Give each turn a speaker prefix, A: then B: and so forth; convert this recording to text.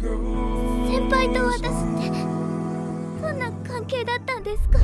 A: 先輩と私ってどんな関係だったんですか？